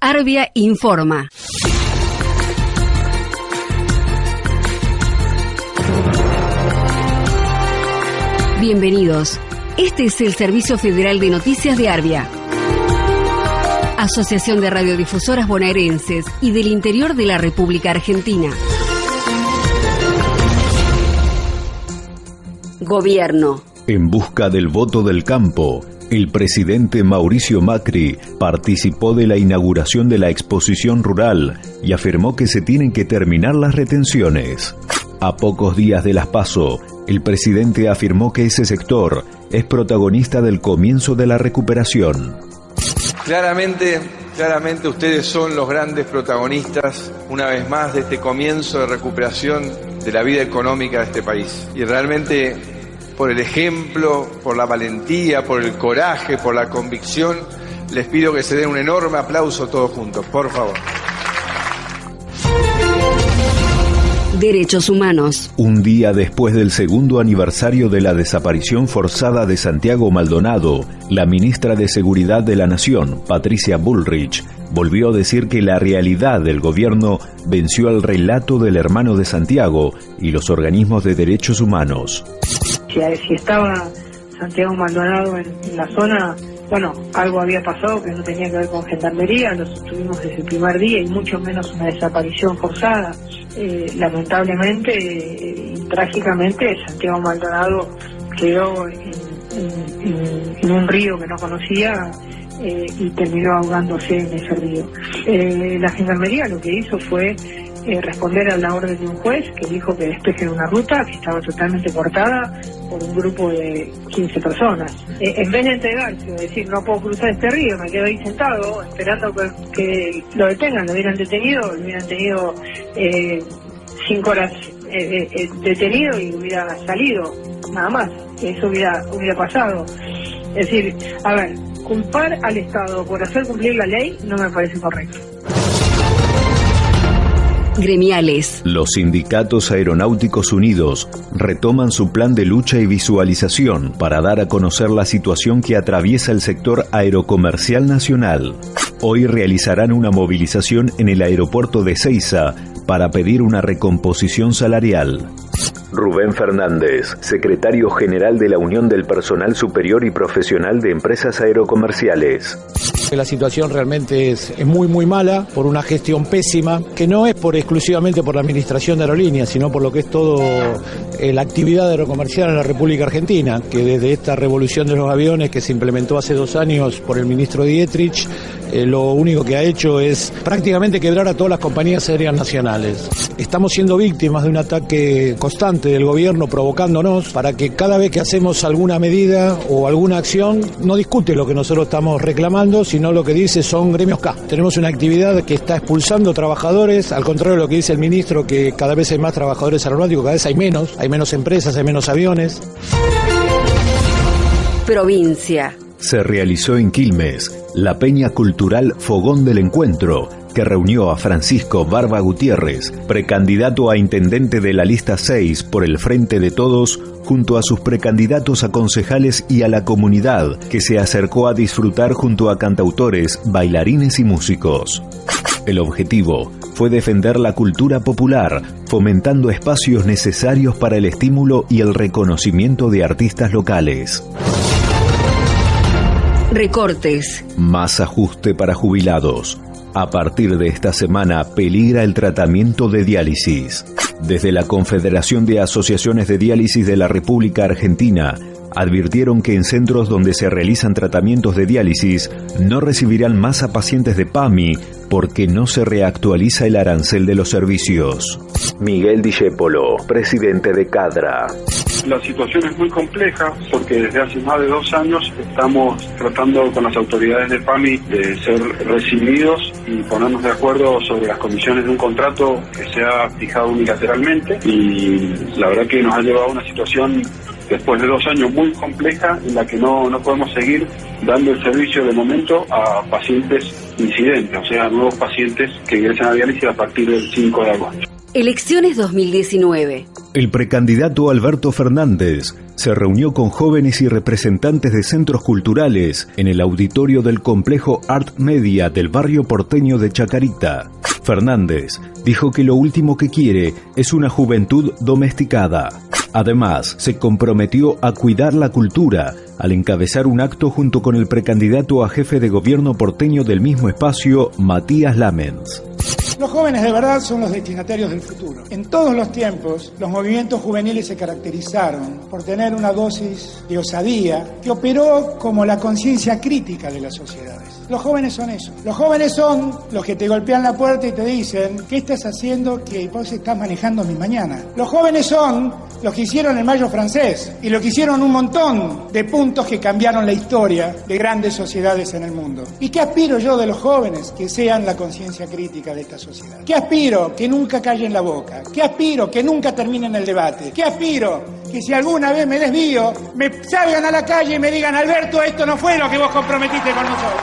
Arbia informa. Bienvenidos. Este es el Servicio Federal de Noticias de Arbia. Asociación de Radiodifusoras Bonaerenses y del Interior de la República Argentina. Gobierno. En busca del voto del campo, el presidente Mauricio Macri participó de la inauguración de la exposición rural y afirmó que se tienen que terminar las retenciones. A pocos días de las PASO, el presidente afirmó que ese sector es protagonista del comienzo de la recuperación. Claramente, claramente ustedes son los grandes protagonistas, una vez más, de este comienzo de recuperación de la vida económica de este país. Y realmente por el ejemplo, por la valentía, por el coraje, por la convicción. Les pido que se den un enorme aplauso todos juntos, por favor. Derechos Humanos. Un día después del segundo aniversario de la desaparición forzada de Santiago Maldonado, la ministra de Seguridad de la Nación, Patricia Bullrich, volvió a decir que la realidad del gobierno venció al relato del hermano de Santiago y los organismos de derechos humanos si, estaba Santiago Maldonado en, la zona, bueno, algo había pasado que no tenía que ver con gendarmería, lo tuvimos desde el primer día y mucho menos una desaparición forzada. Eh, lamentablemente y trágicamente Santiago Maldonado quedó en, un río que no conocía eh, y terminó ahogándose en ese río. Eh, la gendarmería lo que hizo fue eh, responder a la orden de un juez que dijo que despejen una ruta que estaba totalmente cortada por un grupo de 15 personas. Eh, en vez de entregarse, decir no puedo cruzar este río, me quedo ahí sentado esperando que, lo detengan, lo hubieran detenido, lo hubieran tenido eh, cinco horas detenido y hubiera salido, nada más, eso hubiera, hubiera pasado. Es decir, a ver, culpar al Estado por hacer cumplir la ley no me parece correcto gremiales. Los sindicatos aeronáuticos unidos retoman su plan de lucha y visualización para dar a conocer la situación que atraviesa el sector aerocomercial nacional. Hoy realizarán una movilización en el aeropuerto de Ceiza para pedir una recomposición salarial. Rubén Fernández, secretario general de la Unión del Personal Superior y Profesional de Empresas Aerocomerciales. La situación realmente es, muy muy mala por una gestión pésima, que no es por exclusivamente por la administración de aerolíneas, sino por lo que es todo eh, la actividad aerocomercial en la República Argentina, que desde esta revolución de los aviones que se implementó hace dos años por el ministro Dietrich, eh, lo único que ha hecho es prácticamente quebrar a todas las compañías aéreas nacionales. Estamos siendo víctimas de un ataque constante del gobierno provocándonos para que cada vez que hacemos alguna medida o alguna acción no discute lo que nosotros estamos reclamando, sino lo que dice son gremios K. Tenemos una actividad que está expulsando trabajadores, al contrario de lo que dice el ministro, que cada vez hay más trabajadores aeronáuticos, cada vez hay menos, hay menos empresas, hay menos aviones. Provincia. Se realizó en Quilmes la peña cultural Fogón del Encuentro, que reunió a Francisco Barba Gutiérrez, precandidato a intendente de la lista 6 por el Frente de Todos, junto a sus precandidatos a concejales y a la comunidad, que se acercó a disfrutar junto a cantautores, bailarines y músicos. El objetivo fue defender la cultura popular, fomentando espacios necesarios para el estímulo y el reconocimiento de artistas locales. Recortes. Más ajuste para jubilados. A partir de esta semana peligra el tratamiento de diálisis. Desde la Confederación de Asociaciones de Diálisis de la República Argentina, advirtieron que en centros donde se realizan tratamientos de diálisis no recibirán más a pacientes de PAMI porque no se reactualiza el arancel de los servicios. Miguel Dijépolo, presidente de CADRA. La situación es muy compleja porque desde hace más de dos años estamos tratando con las autoridades de PAMI de ser recibidos y ponernos de acuerdo sobre las condiciones de un contrato que se ha fijado unilateralmente y la verdad que nos ha llevado a una situación después de dos años muy compleja en la que no, no podemos seguir dando el servicio de momento a pacientes incidentes, o sea, nuevos pacientes que ingresan a diálisis a partir del 5 de agosto. Elecciones 2019. El precandidato Alberto Fernández se reunió con jóvenes y representantes de centros culturales en el auditorio del complejo Art Media del barrio porteño de Chacarita. Fernández dijo que lo último que quiere es una juventud domesticada. Además, se comprometió a cuidar la cultura al encabezar un acto junto con el precandidato a jefe de gobierno porteño del mismo espacio, Matías Lamens. Los jóvenes de verdad son los destinatarios del futuro. En todos los tiempos, los movimientos juveniles se caracterizaron por tener una dosis de osadía que operó como la conciencia crítica de las sociedades. Los jóvenes son eso. Los jóvenes son los que te golpean la puerta y te dicen, ¿qué estás haciendo que vos estás manejando mi mañana? Los jóvenes son los que hicieron el Mayo francés y lo que hicieron un montón de puntos que cambiaron la historia de grandes sociedades en el mundo. ¿Y qué aspiro yo de los jóvenes? Que sean la conciencia crítica de esta sociedad. ¿Qué aspiro? Que nunca callen la boca. ¿Qué aspiro? Que nunca terminen el debate. ¿Qué aspiro? Que si alguna vez me desvío, me salgan a la calle y me digan, Alberto, esto no fue lo que vos comprometiste con nosotros.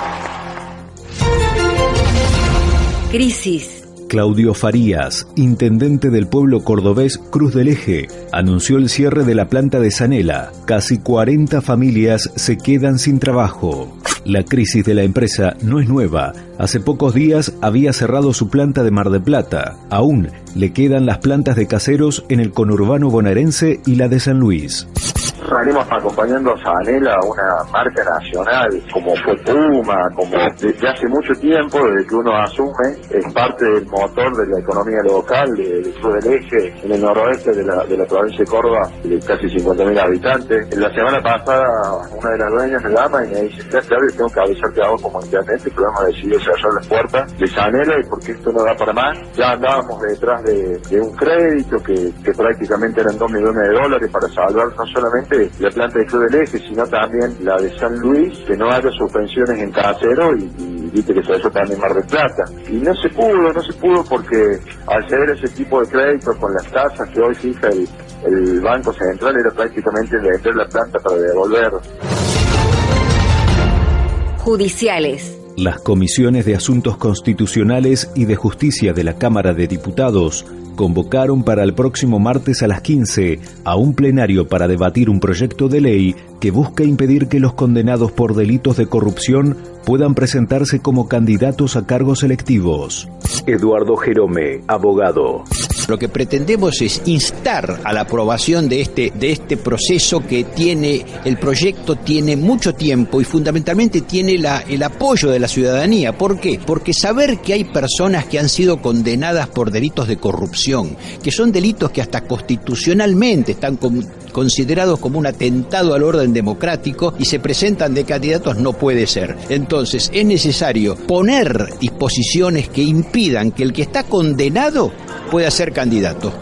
Crisis. Claudio Farías, intendente del pueblo cordobés Cruz del Eje, anunció el cierre de la planta de Sanela. Casi 40 familias se quedan sin trabajo. La crisis de la empresa no es nueva. Hace pocos días había cerrado su planta de Mar de Plata. Aún le quedan las plantas de caseros en el conurbano bonaerense y la de San Luis venimos acompañando a Sanela, una marca nacional, como fue Puma, como desde hace mucho tiempo, desde que uno asume, es parte del motor de la economía local, del sur del eje, en el noroeste de la, de la provincia de Córdoba, de casi 50.000 habitantes. La semana pasada, una de las dueñas me llama y me dice, claro, tengo que avisarte a vos como intendente, pero hemos decidido cerrar las puertas de Sanela y porque esto no da para más. Ya andábamos detrás de, un crédito que, que prácticamente eran 2 millones de dólares para salvar no solamente la planta de Club del Eje, sino también la de San Luis, que no haya suspensiones en casero y, y viste que se hizo también Mar del Plata. Y no se pudo, no se pudo porque al ceder ese tipo de créditos con las tasas que hoy fija el, el Banco Central era prácticamente vender la planta para devolver. Judiciales. Las comisiones de Asuntos Constitucionales y de Justicia de la Cámara de Diputados convocaron para el próximo martes a las 15 a un plenario para debatir un proyecto de ley que busca impedir que los condenados por delitos de corrupción puedan presentarse como candidatos a cargos electivos. Eduardo Jerome, abogado. Lo que pretendemos es instar a la aprobación de este, de este proceso que tiene, el proyecto tiene mucho tiempo y fundamentalmente tiene la, el apoyo de la ciudadanía. ¿Por qué? Porque saber que hay personas que han sido condenadas por delitos de corrupción, que son delitos que hasta constitucionalmente están considerados como un atentado al orden democrático y se presentan de candidatos no puede ser. Entonces es necesario poner disposiciones que impidan que el que está condenado pueda ser candidato.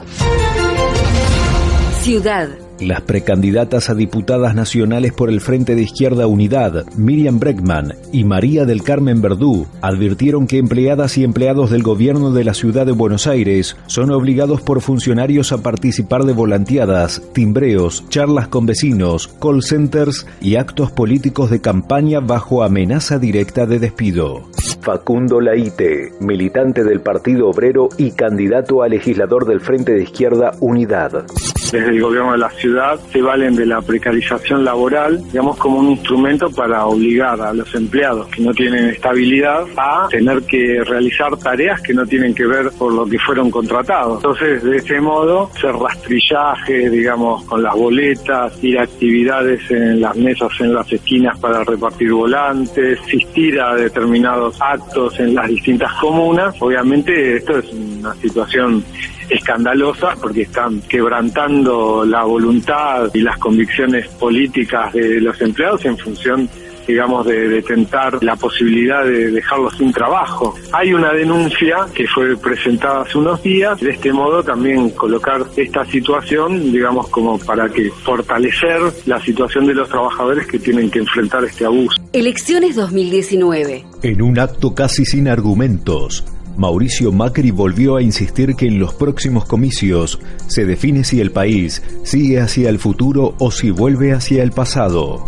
Ciudad. Las precandidatas a diputadas nacionales por el Frente de Izquierda Unidad, Miriam Breckman y María del Carmen Verdú, advirtieron que empleadas y empleados del gobierno de la ciudad de Buenos Aires son obligados por funcionarios a participar de volanteadas, timbreos, charlas con vecinos, call centers y actos políticos de campaña bajo amenaza directa de despido. Facundo Laite, militante del Partido Obrero y candidato a legislador del Frente de Izquierda Unidad desde el gobierno de la ciudad se valen de la precarización laboral, digamos, como un instrumento para obligar a los empleados que no tienen estabilidad a tener que realizar tareas que no tienen que ver por lo que fueron contratados. Entonces, de ese modo, hacer rastrillaje, digamos, con las boletas, ir a actividades en las mesas en las esquinas para repartir volantes, asistir a determinados actos en las distintas comunas. Obviamente, esto es una situación escandalosa porque están quebrantando la voluntad y las convicciones políticas de los empleados en función digamos, de, tentar la posibilidad de dejarlos sin trabajo. Hay una denuncia que fue presentada hace unos días, de este modo también colocar esta situación, digamos, como para que fortalecer la situación de los trabajadores que tienen que enfrentar este abuso. Elecciones 2019. En un acto casi sin argumentos, Mauricio Macri volvió a insistir que en los próximos comicios se define si el país sigue hacia el futuro o si vuelve hacia el pasado.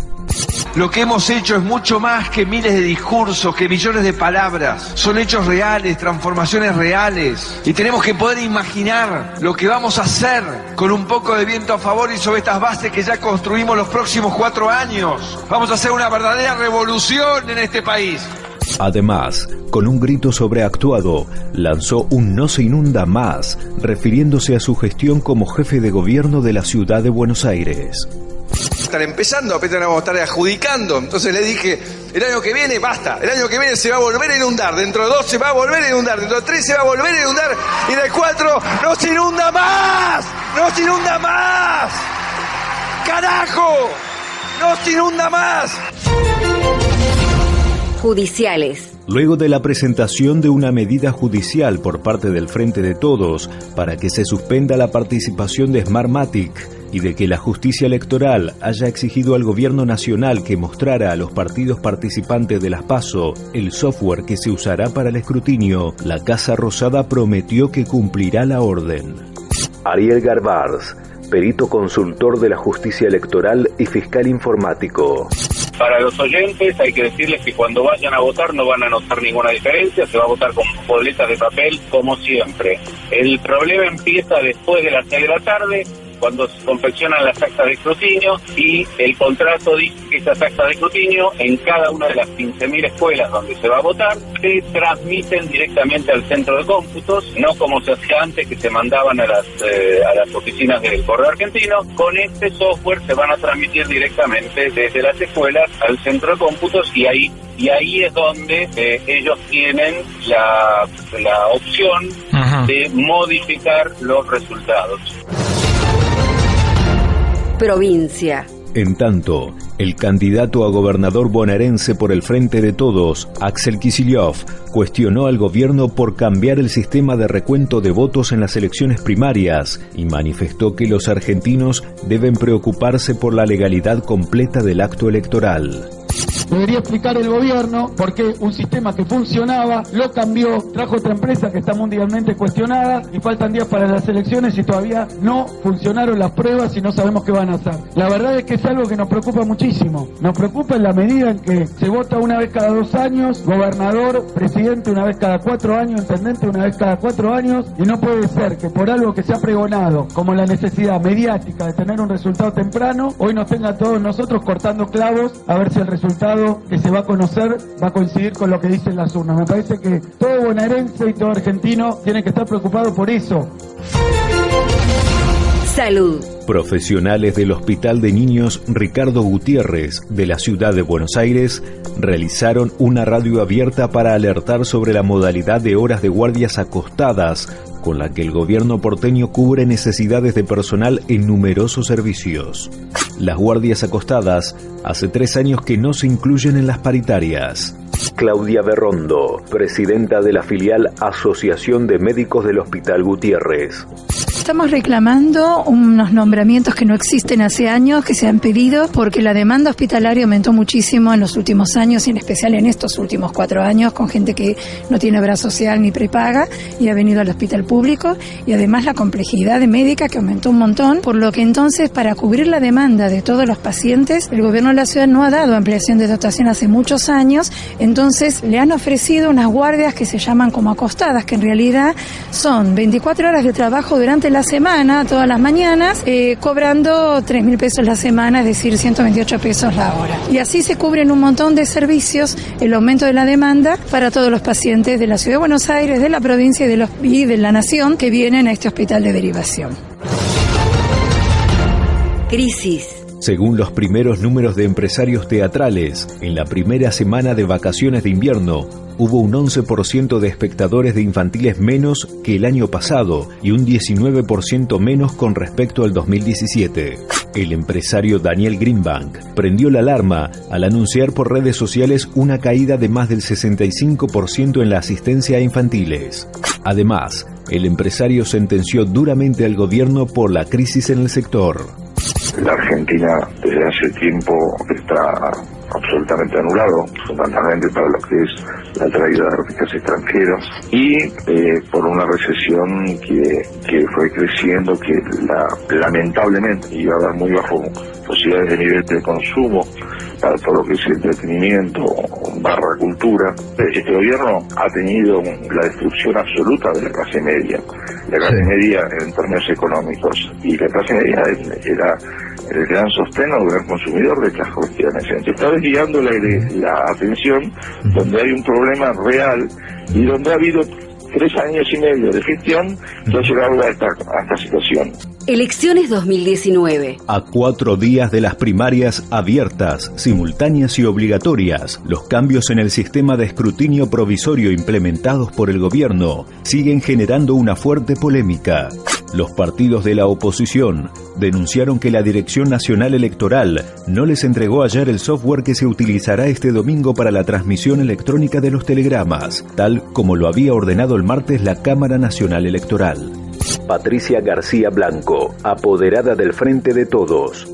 lo que hemos hecho es mucho más que miles de discursos, que millones de palabras. Son hechos reales, transformaciones reales. Y tenemos que poder imaginar lo que vamos a hacer con un poco de viento a favor y sobre estas bases que ya construimos los próximos cuatro años. Vamos a hacer una verdadera revolución en este país. Además, con un grito sobreactuado, lanzó un no se inunda más, refiriéndose a su gestión como jefe de gobierno de la ciudad de Buenos Aires. Están empezando, apenas vamos a estar adjudicando. Entonces le dije, el año que viene basta, el año que viene se va a volver a inundar, dentro de dos se va a volver a inundar, dentro de tres se va a volver a inundar y de cuatro no se inunda más, no se inunda más. Carajo, no se inunda más judiciales. Luego de la presentación de una medida judicial por parte del Frente de Todos para que se suspenda la participación de Smartmatic y de que la justicia electoral haya exigido al gobierno nacional que mostrara a los partidos participantes de las PASO el software que se usará para el escrutinio, la Casa Rosada prometió que cumplirá la orden. Ariel Garbars, perito consultor de la justicia electoral y fiscal informático. Para los oyentes hay que decirles que cuando vayan a votar no van a notar ninguna diferencia, se va a votar con boletas de papel como siempre. El problema empieza después de las 6 de la tarde, cuando se confeccionan las actas de escrutinio y el contrato dice que esas actas de escrutinio en cada una de las 15.000 escuelas donde se va a votar se transmiten directamente al centro de cómputos, no como se hacía antes que se mandaban a las, eh, a las oficinas del correo argentino. Con este software se van a transmitir directamente desde las escuelas al centro de cómputos y ahí y ahí es donde eh, ellos tienen la, la opción de modificar los resultados provincia. En tanto, el candidato a gobernador bonaerense por el Frente de Todos, Axel Kicillof, cuestionó al gobierno por cambiar el sistema de recuento de votos en las elecciones primarias y manifestó que los argentinos deben preocuparse por la legalidad completa del acto electoral. Debería explicar el gobierno por qué un sistema que funcionaba lo cambió, trajo otra empresa que está mundialmente cuestionada y faltan días para las elecciones y todavía no funcionaron las pruebas y no sabemos qué van a hacer. La verdad es que es algo que nos preocupa muchísimo. Nos preocupa en la medida en que se vota una vez cada dos años, gobernador, presidente una vez cada cuatro años, intendente una vez cada cuatro años y no puede ser que por algo que se ha pregonado como la necesidad mediática de tener un resultado temprano, hoy nos tenga todos nosotros cortando clavos a ver si el que se va a conocer va a coincidir con lo que dicen las urnas. Me parece que todo bonaerense y todo argentino tiene que estar preocupado por eso. Salud. Profesionales del Hospital de Niños Ricardo Gutiérrez de la ciudad de Buenos Aires realizaron una radio abierta para alertar sobre la modalidad de horas de guardias acostadas con la que el gobierno porteño cubre necesidades de personal en numerosos servicios. Las guardias acostadas hace tres años que no se incluyen en las paritarias. Claudia Berrondo, presidenta de la filial Asociación de Médicos del Hospital Gutiérrez. Estamos reclamando unos nombramientos que no existen hace años, que se han pedido, porque la demanda hospitalaria aumentó muchísimo en los últimos años y en especial en estos últimos cuatro años, con gente que no tiene obra social ni prepaga y ha venido al hospital público, y además la complejidad de médica que aumentó un montón, por lo que entonces para cubrir la demanda de todos los pacientes, el gobierno de la ciudad no ha dado ampliación de dotación hace muchos años, entonces le han ofrecido unas guardias que se llaman como acostadas, que en realidad son 24 horas de trabajo durante la semana, todas las mañanas, eh, cobrando 3 mil pesos la semana, es decir, 128 pesos la hora. Y así se cubren un montón de servicios, el aumento de la demanda para todos los pacientes de la Ciudad de Buenos Aires, de la provincia y de, los, y de la nación que vienen a este hospital de derivación. Crisis. Según los primeros números de empresarios teatrales, en la primera semana de vacaciones de invierno, hubo un 11% de espectadores de infantiles menos que el año pasado y un 19% menos con respecto al 2017. El empresario Daniel Greenbank prendió la alarma al anunciar por redes sociales una caída de más del 65% en la asistencia a infantiles. Además, el empresario sentenció duramente al gobierno por la crisis en el sector. La Argentina desde hace tiempo está absolutamente anulado, fundamentalmente para lo que es la traída de artistas extranjeros y eh, por una recesión que, que fue creciendo, que la, lamentablemente iba a dar muy bajo posibilidades de nivel de consumo todo lo que es entretenimiento barra cultura. Este gobierno ha tenido la destrucción absoluta de la clase media, la clase media en términos económicos, y la clase media era el gran sostén o gran consumidor de estas cuestiones. Se está desviando la, la atención donde hay un problema real y donde ha habido tres años y medio de gestión que ha llegado a esta, a esta situación. Elecciones 2019. A cuatro días de las primarias abiertas, simultáneas y obligatorias, los cambios en el sistema de escrutinio provisorio implementados por el gobierno siguen generando una fuerte polémica. Los partidos de la oposición denunciaron que la Dirección Nacional Electoral no les entregó ayer el software que se utilizará este domingo para la transmisión electrónica de los telegramas, tal como lo había ordenado el martes la Cámara Nacional Electoral. Patricia García Blanco, apoderada del Frente de Todos.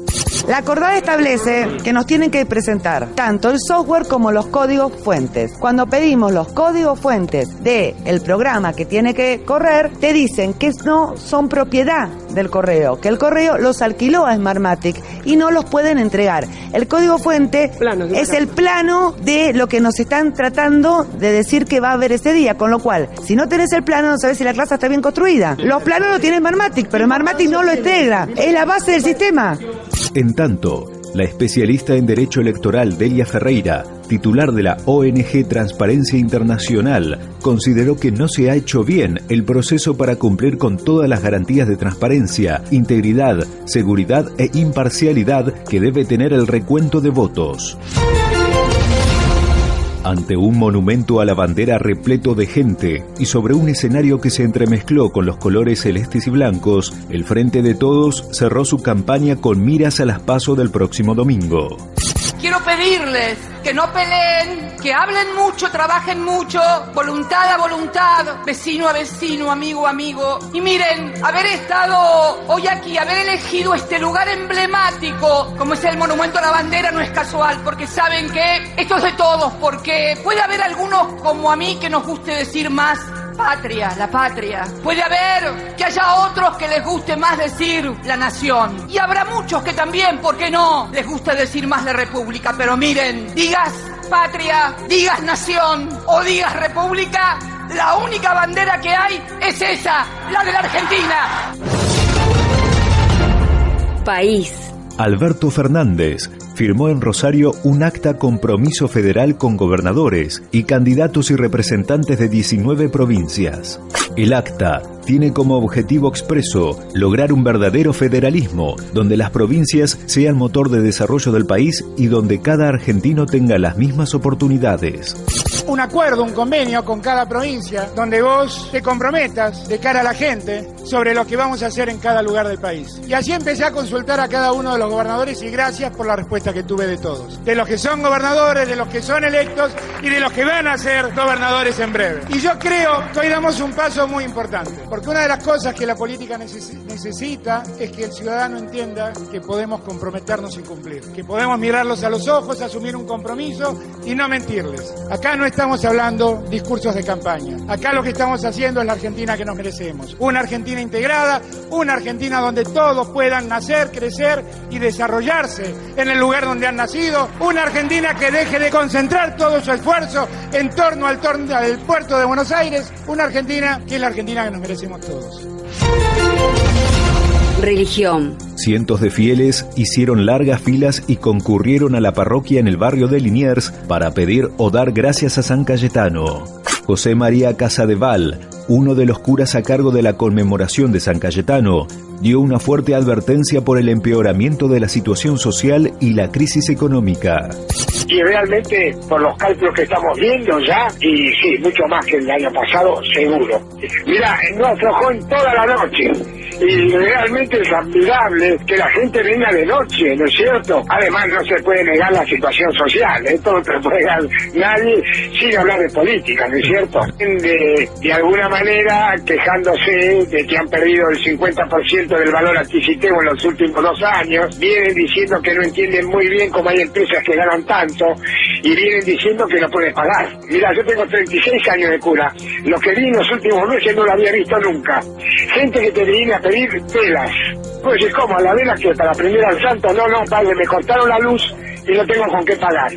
La acordada establece que nos tienen que presentar tanto el software como los códigos fuentes. Cuando pedimos los códigos fuentes del el programa que tiene que correr, te dicen que no son propiedad del correo, que el correo los alquiló a Smartmatic y no los pueden entregar. El código fuente es el plano de lo que nos están tratando de decir que va a haber ese día, con lo cual, si no tenés el plano, no sabes si la clase está bien construida. Los planos lo tiene Smartmatic, pero Smartmatic no lo integra. Es la base del sistema. En tanto, la especialista en Derecho Electoral Delia Ferreira, titular de la ONG Transparencia Internacional, consideró que no se ha hecho bien el proceso para cumplir con todas las garantías de transparencia, integridad, seguridad e imparcialidad que debe tener el recuento de votos. Ante un monumento a la bandera repleto de gente y sobre un escenario que se entremezcló con los colores celestes y blancos, el Frente de Todos cerró su campaña con miras a las pasos del próximo domingo. Quiero pedirles que no peleen, que hablen mucho, trabajen mucho, voluntad a voluntad, vecino a vecino, amigo a amigo. Y miren, haber estado hoy aquí, haber elegido este lugar emblemático, como es el Monumento a la Bandera, no es casual, porque saben que esto es de todos, porque puede haber algunos como a mí que nos guste decir más patria, la patria. Puede haber que haya otros que les guste más decir la nación. Y habrá muchos que también, ¿por qué no? Les gusta decir más la república. Pero miren, digas patria, digas nación o digas república, la única bandera que hay es esa, la de la Argentina. País. Alberto Fernández firmó en Rosario un acta compromiso federal con gobernadores y candidatos y representantes de 19 provincias. El acta tiene como objetivo expreso lograr un verdadero federalismo, donde las provincias sean motor de desarrollo del país y donde cada argentino tenga las mismas oportunidades un acuerdo, un convenio con cada provincia donde vos te comprometas de cara a la gente sobre lo que vamos a hacer en cada lugar del país. Y así empecé a consultar a cada uno de los gobernadores y gracias por la respuesta que tuve de todos. De los que son gobernadores, de los que son electos y de los que van a ser gobernadores en breve. Y yo creo que hoy damos un paso muy importante, porque una de las cosas que la política necesita es que el ciudadano entienda que podemos comprometernos y cumplir, que podemos mirarlos a los ojos, asumir un compromiso y no mentirles. Acá no estamos hablando discursos de campaña. Acá lo que estamos haciendo es la Argentina que nos merecemos. Una Argentina integrada, una Argentina donde todos puedan nacer, crecer y desarrollarse en el lugar donde han nacido. Una Argentina que deje de concentrar todo su esfuerzo en torno al, torno al puerto de Buenos Aires. Una Argentina que es la Argentina que nos merecemos todos. Religión. Cientos de fieles hicieron largas filas y concurrieron a la parroquia en el barrio de Liniers para pedir o dar gracias a San Cayetano. José María Casadeval, uno de los curas a cargo de la conmemoración de San Cayetano, dio una fuerte advertencia por el empeoramiento de la situación social y la crisis económica y realmente por los cálculos que estamos viendo ya, y sí, mucho más que el año pasado, seguro. Mira, no aflojó en toda la noche y realmente es admirable que la gente venga de noche, ¿no es cierto? Además no se puede negar la situación social, esto no te puede negar nadie sin hablar de política, ¿no es cierto? De, de alguna manera quejándose de que han perdido el 50% del valor adquisitivo en los últimos dos años, vienen diciendo que no entienden muy bien cómo hay empresas que ganan tanto y vienen diciendo que no pueden pagar. Mira, yo tengo 36 años de cura, lo que vi en los últimos meses no lo había visto nunca. Gente que te viene a pedir velas. Pues es como, la vela que para prender al santo, no, no, padre, me cortaron la luz y no tengo con qué pagar.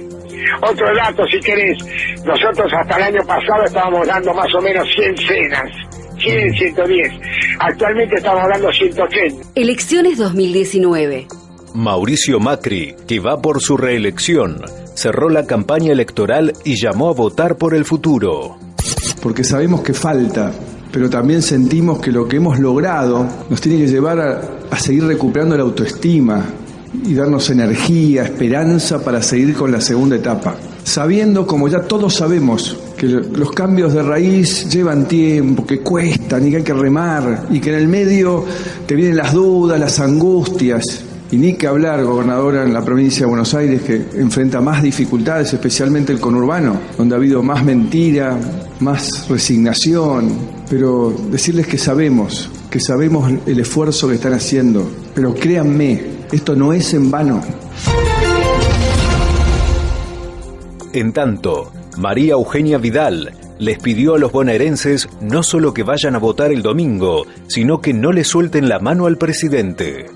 Otro dato, si querés, nosotros hasta el año pasado estábamos dando más o menos 100 cenas. 100, 110. Actualmente estamos dando 180. Elecciones 2019. Mauricio Macri, que va por su reelección, cerró la campaña electoral y llamó a votar por el futuro. Porque sabemos que falta, pero también sentimos que lo que hemos logrado nos tiene que llevar a, seguir recuperando la autoestima y darnos energía, esperanza para seguir con la segunda etapa. Sabiendo, como ya todos sabemos, que los cambios de raíz llevan tiempo, que cuestan y que hay que remar, y que en el medio te vienen las dudas, las angustias, y ni que hablar, gobernadora, en la provincia de Buenos Aires, que enfrenta más dificultades, especialmente el conurbano, donde ha habido más mentira, más resignación. Pero decirles que sabemos, que sabemos el esfuerzo que están haciendo. Pero créanme, esto no es en vano. En tanto, María Eugenia Vidal les pidió a los bonaerenses no solo que vayan a votar el domingo, sino que no le suelten la mano al presidente.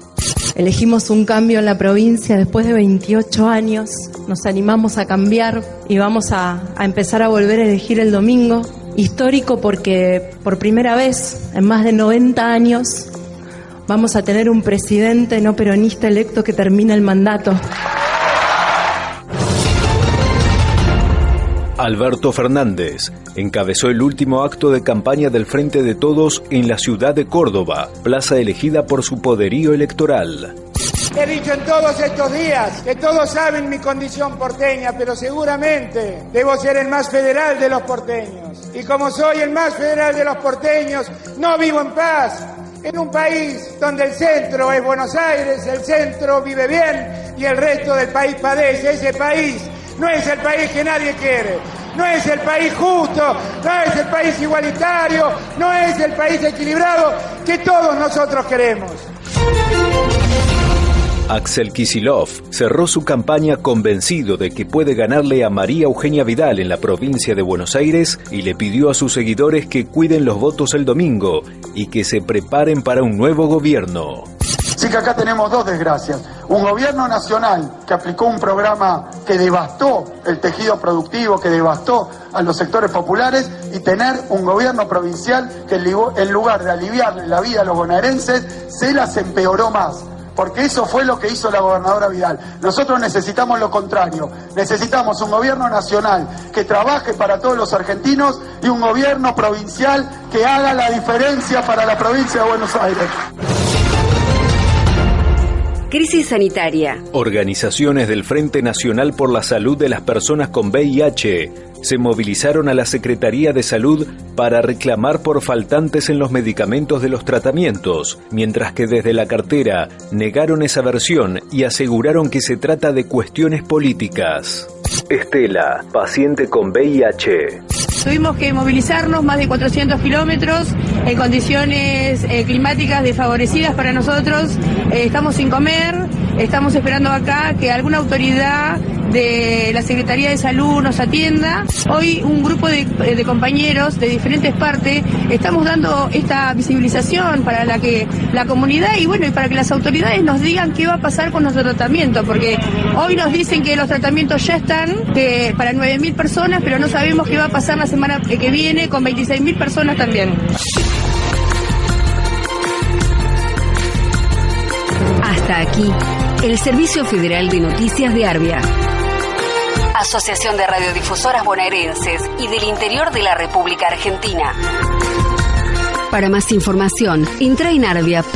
Elegimos un cambio en la provincia después de 28 años, nos animamos a cambiar y vamos a, a, empezar a volver a elegir el domingo. Histórico porque por primera vez en más de 90 años vamos a tener un presidente no peronista electo que termina el mandato. Alberto Fernández encabezó el último acto de campaña del Frente de Todos en la ciudad de Córdoba, plaza elegida por su poderío electoral. He dicho en todos estos días que todos saben mi condición porteña, pero seguramente debo ser el más federal de los porteños. Y como soy el más federal de los porteños, no vivo en paz. En un país donde el centro es Buenos Aires, el centro vive bien y el resto del país padece. Ese país no es el país que nadie quiere, no es el país justo, no es el país igualitario, no es el país equilibrado que todos nosotros queremos. Axel Kisilov cerró su campaña convencido de que puede ganarle a María Eugenia Vidal en la provincia de Buenos Aires y le pidió a sus seguidores que cuiden los votos el domingo y que se preparen para un nuevo gobierno. Sí que acá tenemos dos desgracias. Un gobierno nacional que aplicó un programa que devastó el tejido productivo, que devastó a los sectores populares y tener un gobierno provincial que en lugar de aliviarle la vida a los bonaerenses, se las empeoró más porque eso fue lo que hizo la gobernadora Vidal. Nosotros necesitamos lo contrario, necesitamos un gobierno nacional que trabaje para todos los argentinos y un gobierno provincial que haga la diferencia para la provincia de Buenos Aires. Crisis sanitaria. Organizaciones del Frente Nacional por la Salud de las Personas con VIH se movilizaron a la Secretaría de Salud para reclamar por faltantes en los medicamentos de los tratamientos, mientras que desde la cartera negaron esa versión y aseguraron que se trata de cuestiones políticas. Estela, paciente con VIH. Tuvimos que movilizarnos más de 400 kilómetros en condiciones eh, climáticas desfavorecidas para nosotros. Eh, estamos sin comer, estamos esperando acá que alguna autoridad de la Secretaría de Salud nos atienda. Hoy un grupo de, de, compañeros de diferentes partes estamos dando esta visibilización para la que la comunidad y bueno y para que las autoridades nos digan qué va a pasar con nuestro tratamiento, porque hoy nos dicen que los tratamientos ya están que para 9.000 personas, pero no sabemos qué va a pasar la semana que viene con 26.000 personas también. Hasta aquí, el Servicio Federal de Noticias de Arbia. Asociación de Radiodifusoras Bonaerenses y del Interior de la República Argentina. Para más información, entra en arbia.org.ar.